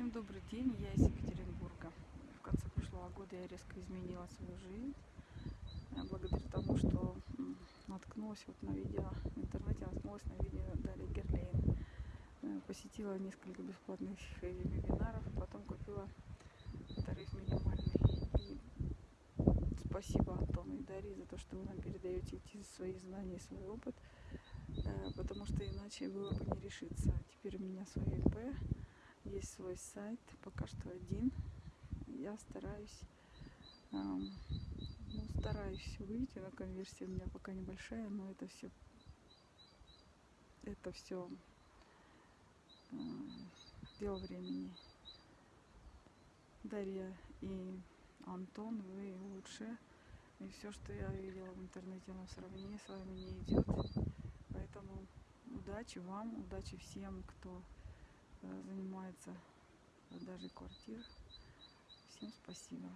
Всем добрый день, я из Екатеринбурга. В конце прошлого года я резко изменила свою жизнь, э, благодаря тому, что наткнулась вот на видео, в интернете наткнулась на видео Дарьи Герлейн. Э, Посетила несколько бесплатных вебинаров, потом купила тариф минимальный. И спасибо Антону и Дарье за то, что вы нам передаете эти свои знания и свой опыт, э, потому что иначе было бы не решиться. Теперь у меня свой ИП, есть свой сайт, пока что один. Я стараюсь, ам, ну, стараюсь выйти, но конверсия у меня пока небольшая, но это все, это все дело времени. Дарья и Антон, вы лучше. И все, что я видела в интернете, оно в сравнении с вами не идет. Поэтому удачи вам, удачи всем, кто э, занимается продажей квартир. Всем спасибо.